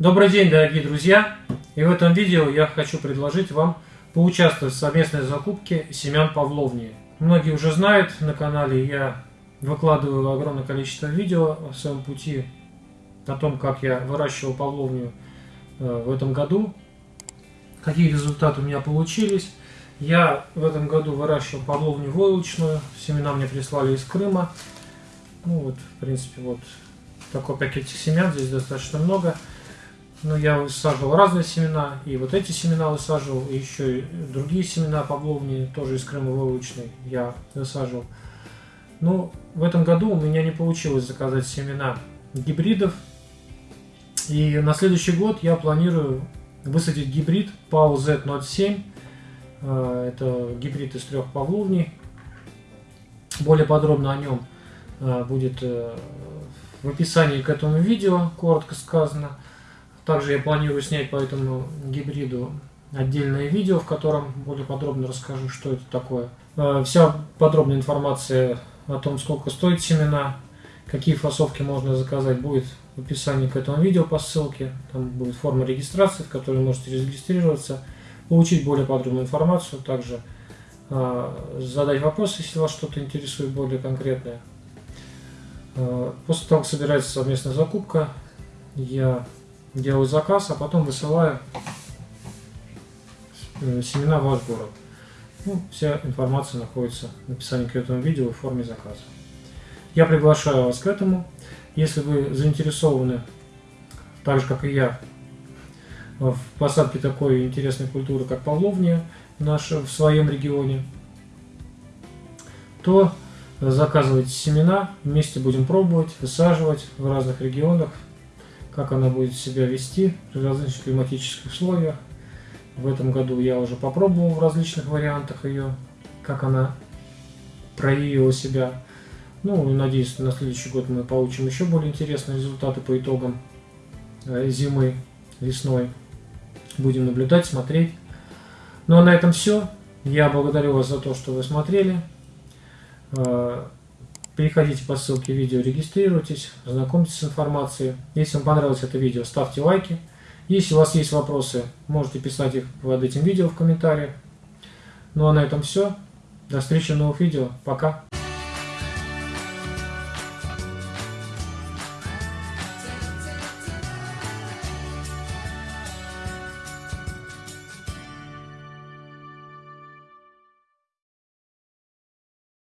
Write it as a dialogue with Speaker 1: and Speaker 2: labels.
Speaker 1: Добрый день, дорогие друзья! И в этом видео я хочу предложить вам поучаствовать в совместной закупке семян павловни. Многие уже знают на канале, я выкладываю огромное количество видео в своем пути о том, как я выращивал павловню э, в этом году, какие результаты у меня получились. Я в этом году выращивал павловню войлочную, семена мне прислали из Крыма. Ну вот, в принципе, вот такой пакетик семян, здесь достаточно много. Но я высаживал разные семена, и вот эти семена высаживал, и еще и другие семена павловни, тоже из Крыма войлочной, я высаживал. Но в этом году у меня не получилось заказать семена гибридов. И на следующий год я планирую высадить гибрид PAU Z07. Э, это гибрид из трех павловней. Более подробно о нем э, будет э, в описании к этому видео, коротко сказано. Также я планирую снять по этому гибриду отдельное видео, в котором более подробно расскажу, что это такое. Вся подробная информация о том, сколько стоит семена, какие фасовки можно заказать, будет в описании к этому видео по ссылке. Там будет форма регистрации, в которой можете зарегистрироваться, получить более подробную информацию, также э, задать вопросы, если вас что-то интересует более конкретное. Э, после того, как собирается совместная закупка, я делаю заказ, а потом высылаю э, семена в ваш город. Ну, вся информация находится в описании к этому видео в форме заказа. Я приглашаю вас к этому. Если вы заинтересованы, так же как и я, в посадке такой интересной культуры, как павловния наша в своем регионе, то заказывайте семена, вместе будем пробовать, высаживать в разных регионах, как она будет себя вести при различных климатических условиях. В этом году я уже попробовал в различных вариантах ее, как она проявила себя. Ну, надеюсь, на следующий год мы получим еще более интересные результаты по итогам э, зимы, весной. Будем наблюдать, смотреть. Ну, а на этом все. Я благодарю вас за то, что вы смотрели. Переходите по ссылке видео, регистрируйтесь, знакомьтесь с информацией. Если вам понравилось это видео, ставьте лайки. Если у вас есть вопросы, можете писать их под этим видео в комментариях. Ну а на этом все. До встречи в новых видео. Пока.